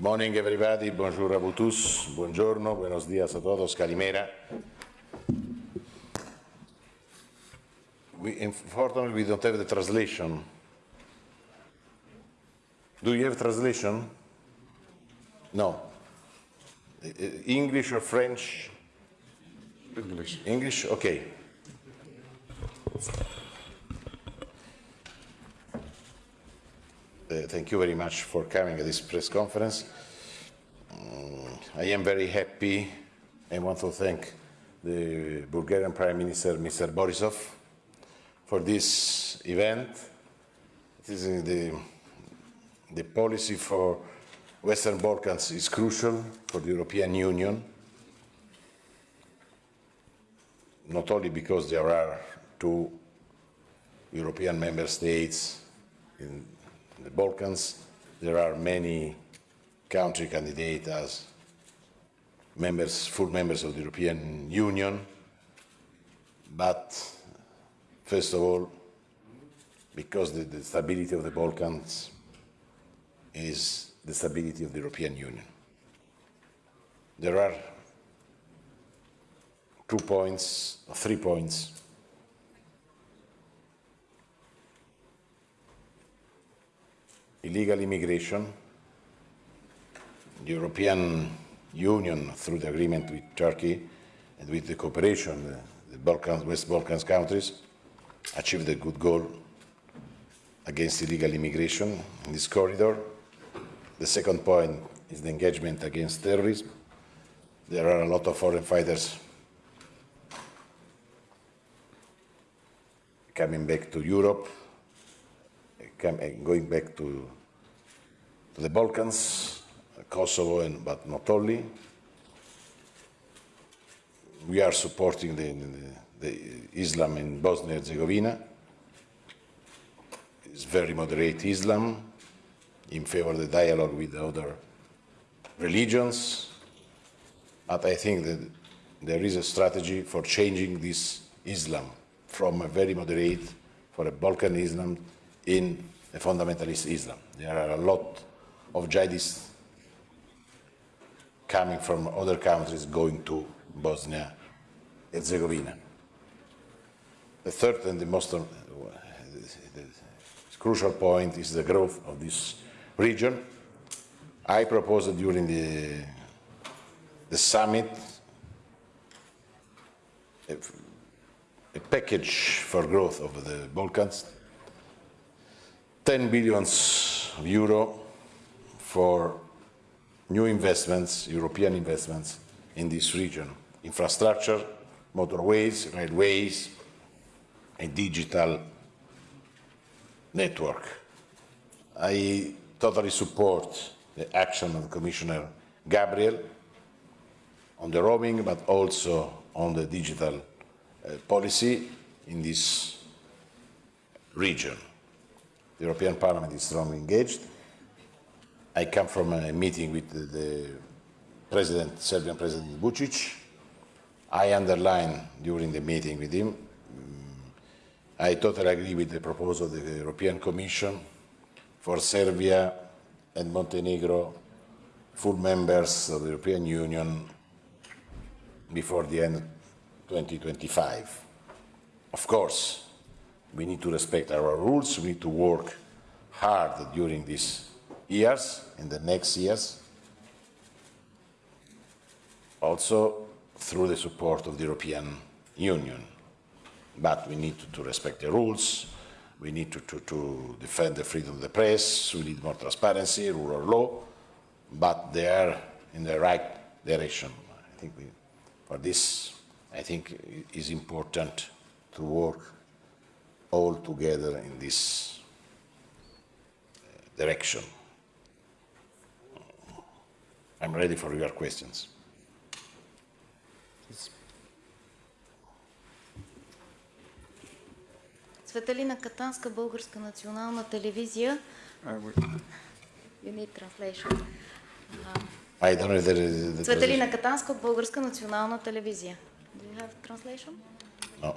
morning, everybody. Bonjour à vous tous. Buongiorno. Buenos días a todos. Calimera. We, unfortunately, we don't have the translation. Do you have translation? No. Uh, English or French? English. English? Okay. Uh, thank you very much for coming at this press conference. Um, I am very happy and want to thank the Bulgarian Prime Minister, Mr. Borisov, for this event. This is the, the policy for Western Balkans is crucial for the European Union, not only because there are two European member states in the Balkans, there are many country candidates as members, full members of the European Union, but first of all, because the, the stability of the Balkans is the stability of the European Union. There are two points, or three points. Illegal immigration, the European Union, through the agreement with Turkey and with the cooperation, the, the Balkans, West Balkans countries, achieved a good goal against illegal immigration in this corridor. The second point is the engagement against terrorism. There are a lot of foreign fighters coming back to Europe, eh, going back to, to the Balkans, Kosovo, and, but not only. We are supporting the, the, the Islam in Bosnia and Herzegovina. It's very moderate Islam in favor of the dialogue with other religions. But I think that there is a strategy for changing this Islam from a very moderate, for a Balkan Islam, in a fundamentalist Islam. There are a lot of jihadists coming from other countries going to Bosnia Herzegovina. The third and the most uh, crucial point is the growth of this region. I proposed during the, the summit a, a package for growth of the Balkans 10 billions of euro for new investments, European investments in this region. Infrastructure, motorways, railways, a digital network. I totally support the action of Commissioner Gabriel on the roaming, but also on the digital uh, policy in this region. The European Parliament is strongly engaged. I come from a meeting with the, the President, Serbian President Vucic. I underline during the meeting with him, um, I totally agree with the proposal of the European Commission for Serbia and Montenegro full members of the European Union before the end of 2025. Of course, we need to respect our rules, we need to work hard during these years, in the next years, also through the support of the European Union. But we need to, to respect the rules, we need to, to, to, defend the freedom of the press, we need more transparency, rule of law, but they are in the right direction. I think we, for this, I think it is important to work all together in this uh, direction. I'm ready for your questions. Светелина Катанска, Българска национална телевизия. You need translation. I don't know the Светелина Катанска от Българска национална телевизия. Do you have translation? No.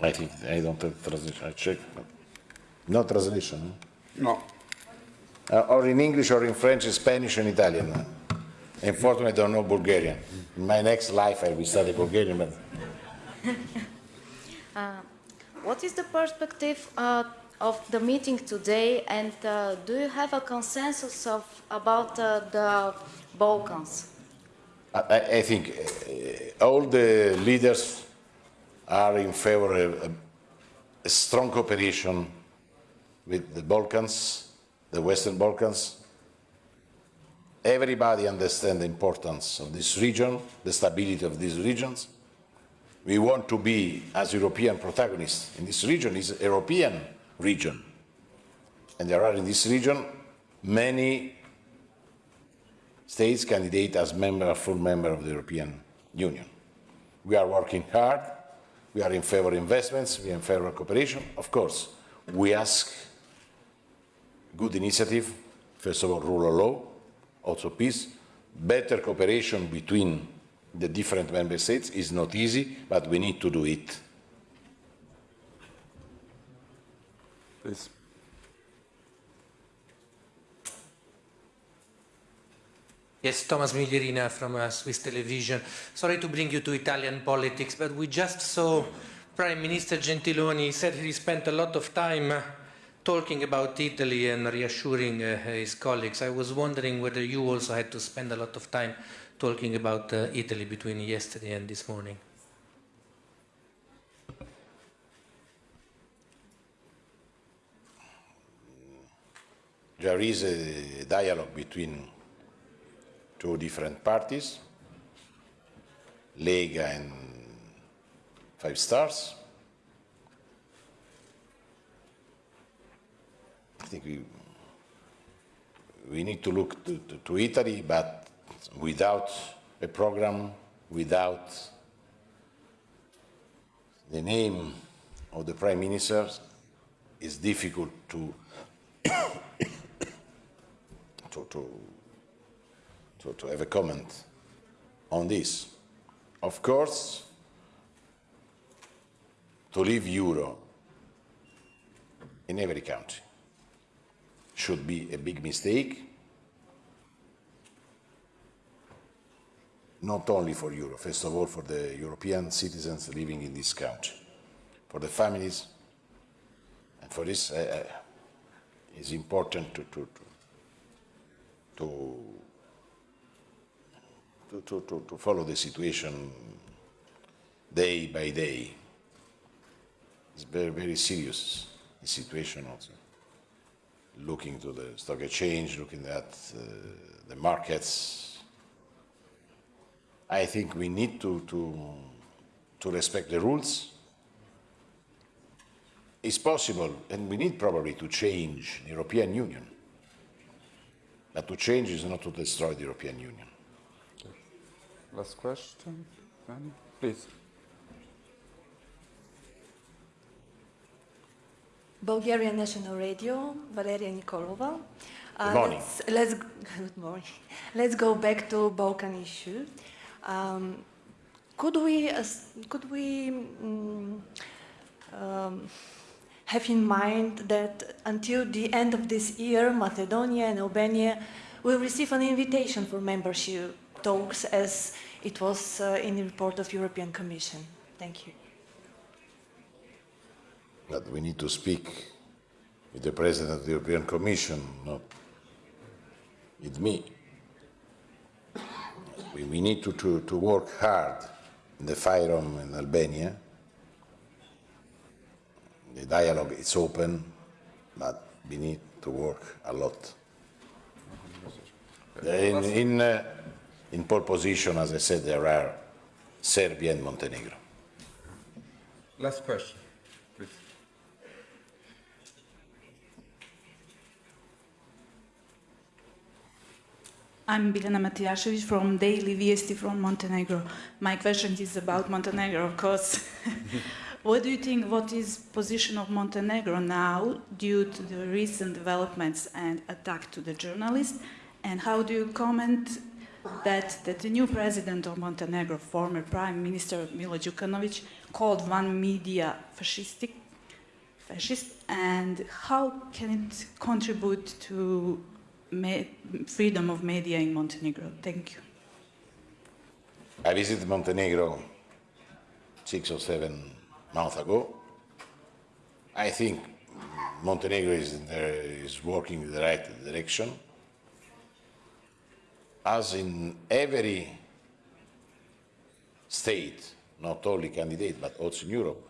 I think I don't have translation. I check. But no translation. No. Uh, or in English, or in French, Spanish, and Italian. Unfortunately, I don't know Bulgarian. In my next life, I will study Bulgarian, but What is the perspective uh, of the meeting today and uh, do you have a consensus of, about uh, the Balkans? I, I- I think uh, all the leaders are in favor of a, a strong cooperation with the Balkans, the Western Balkans. Everybody understands the importance of this region, the stability of these regions. We want to be, as European protagonists in this region, is a European region. And there are in this region many states candidate as member, full member of the European Union. We are working hard. We are in favor of investments. We are in favor of cooperation. Of course, we ask good initiative. First of all, rule of law, also peace. Better cooperation between the different member states is not easy, but we need to do it. Please. Yes, Thomas Miglierina from uh, Swiss Television. Sorry to bring you to Italian politics, but we just saw Prime Minister Gentiloni said he spent a lot of time uh, talking about Italy and reassuring uh, his colleagues. I was wondering whether you also had to spend a lot of time talking about uh, Italy between yesterday and this morning. There is a dialogue between two different parties, Lega and Five Stars. Think we, we need to look to, to, to Italy, but without a program, without the name of the Prime Minister, it's difficult to to, to, to, to have a comment on this. Of course, to leave euro in every country should be a big mistake, not only for Europe, first of all for the European citizens living in this country, for the families, and for this uh, uh, it's important to, to, to to, to, to, follow the situation day by day. It's very, very serious, the situation also. Looking to the stock exchange, looking at uh, the markets. I think we need to, to, to respect the rules. It's possible, and we need probably to change the European Union. But to change is not to destroy the European Union. Last question. Please. Bulgarian National Radio, Valeria Nikolova. Uh, Good morning. Let's, let's, good morning. Let's go back to Balkan issue. Um, could we, uh, could we mm, um, have in mind that until the end of this year, Macedonia and Albania will receive an invitation for membership talks as it was uh, in the report of European Commission? Thank you. But we need to speak with the President of the European Commission, not with me. We, we need to, to, to work hard in the FYROM in Albania. The dialogue is open, but we need to work a lot. In, in, uh, in pole position, as I said, there are Serbia and Montenegro. Last question, please. I'm Biljana Matijašević from Daily Vijesti from Montenegro. My question is about Montenegro, of course. what do you think, what is position of Montenegro now due to the recent developments and attack to the journalists? And how do you comment that, that the new president of Montenegro, former Prime Minister Milo Đukanović, called one media fascistic, fascist, and how can it contribute to freedom of media in Montenegro? Thank you. I visited Montenegro six or seven months ago. I think Montenegro is, the, is working in the right direction. As in every state, not only candidate, but also in Europe,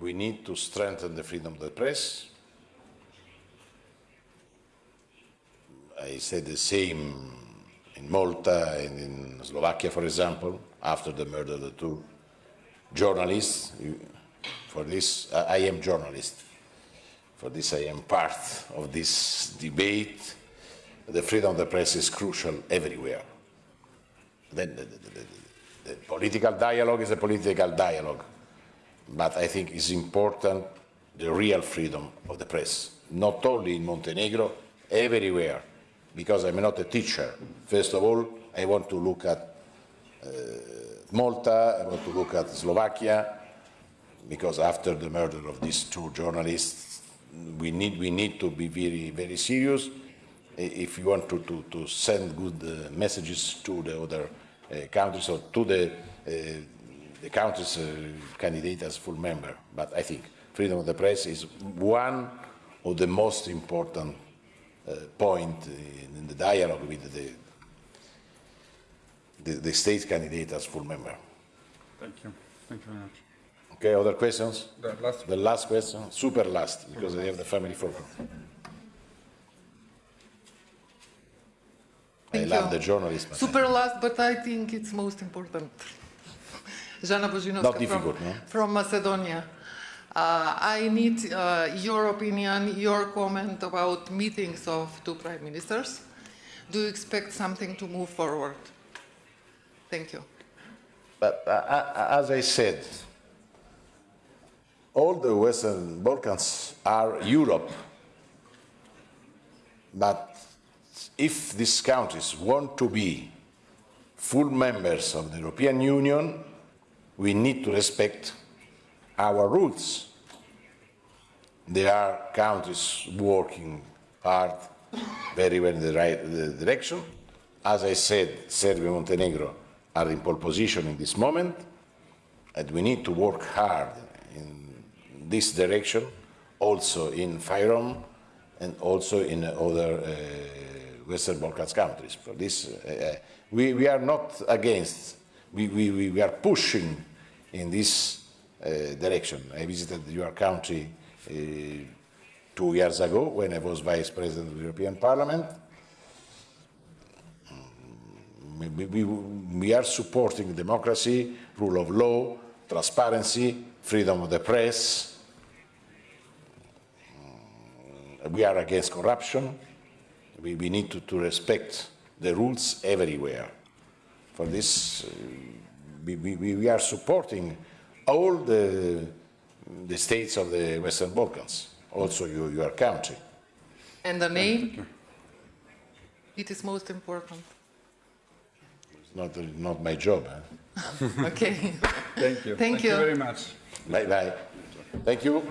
we need to strengthen the freedom of the press. I said the same in Malta and in Slovakia, for example, after the murder of the two journalists. For this, I am journalist. For this, I am part of this debate. The freedom of the press is crucial everywhere. Then the, the, the, the, the political dialogue is a political dialogue, but I think it's important the real freedom of the press, not only in Montenegro, everywhere, because I'm not a teacher. First of all, I want to look at uh, Malta, I want to look at Slovakia, because after the murder of these two journalists, we need, we need to be very, very serious if you want to, to, to send good uh, messages to the other uh, countries or to the, uh, the countries uh, candidate as full member. But I think freedom of the press is one of the most important Uh, point in, in the dialogue with the, the, the state candidate as full member. Thank you. Thank you very much. Okay, other questions? The last The last question, super last, because I have the family photo. I Thank love you. the journalist. Super last, but I think it's most important. Jana Bozinovska Not from, difficult, no? from Macedonia. Uh, I need uh, your opinion, your comment about meetings of two prime ministers. Do you expect something to move forward? Thank you. But uh, uh, as I said, all the Western Balkans are Europe. But if these countries want to be full members of the European Union, we need to respect our rules. There are countries working hard, very well in the right the direction. As I said, Serbia and Montenegro are in pole position in this moment, and we need to work hard in this direction, also in FYROM and also in other uh, Western Balkans countries. For this, uh, uh, we, we are not against, we, we, we are pushing in this uh, direction. I visited your country two years ago when I was Vice President of the European Parliament. We, we, we are supporting democracy, rule of law, transparency, freedom of the press. We are against corruption. We, we need to, to respect the rules everywhere. For this, uh, we, we are supporting all the, the states of the Western Balkans, also your, your country. And the name? It is most important. It's not, not my job. Huh? Eh? Okay. Thank you. Thank you. very much. Bye bye. Thank you.